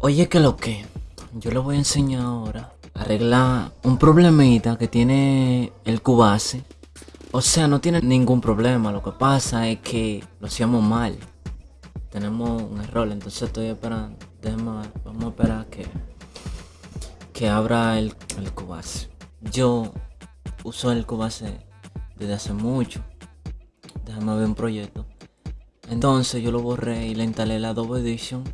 Oye, que lo que yo le voy a enseñar ahora a arreglar un problemita que tiene el Cubase. O sea, no tiene ningún problema. Lo que pasa es que lo hacíamos mal. Tenemos un error, entonces estoy esperando. Déjame, vamos a esperar que, que abra el, el Cubase. Yo uso el Cubase desde hace mucho. Déjame ver un proyecto. Entonces yo lo borré y le instalé la Adobe Edition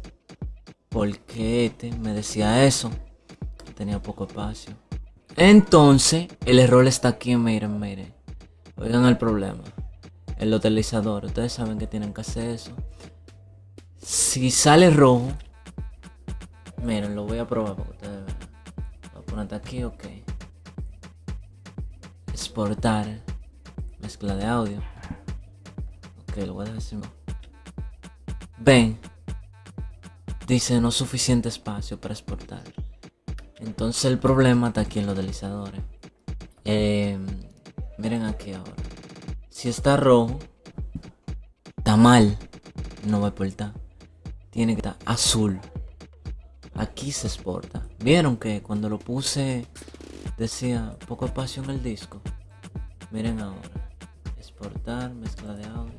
porque este me decía eso. Tenía poco espacio. Entonces, el error está aquí, miren, miren. Oigan el problema. El utilizador, ustedes saben que tienen que hacer eso. Si sale rojo, miren, lo voy a probar para que ustedes vean. Voy a poner aquí, ok. Exportar. Mezcla de audio. Ok, lo voy a dejar. Ven, dice no suficiente espacio para exportar. Entonces el problema está aquí en los deslizadores. Eh, miren aquí ahora. Si está rojo, está mal. No va a exportar. Tiene que estar azul. Aquí se exporta. Vieron que cuando lo puse decía poco espacio en el disco. Miren ahora. Exportar, mezcla de audio.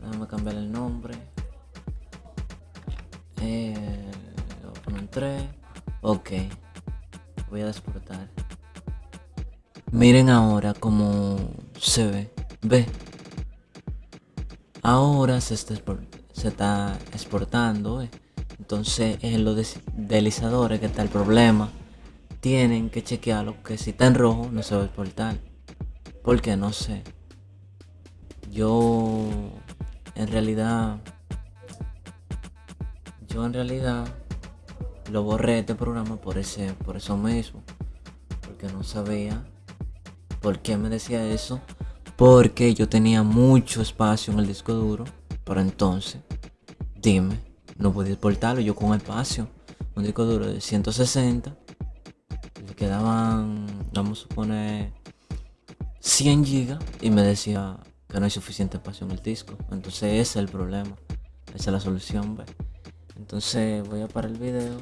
Déjame cambiar el nombre. Eh, lo poner en 3. Ok. Voy a exportar. Miren ahora cómo se ve. Ve. Ahora se está, se está exportando. ¿eh? Entonces en los deslizadores que está el problema. Tienen que chequearlo que si está en rojo no se va a exportar. Porque no sé. Yo en realidad yo en realidad lo borré este programa por ese por eso mismo porque no sabía por qué me decía eso porque yo tenía mucho espacio en el disco duro pero entonces dime no podía exportarlo yo con espacio un disco duro de 160 le quedaban vamos a suponer 100 gigas y me decía que no hay suficiente espacio en el disco entonces ese es el problema esa es la solución ¿ves? Entonces voy a parar el video.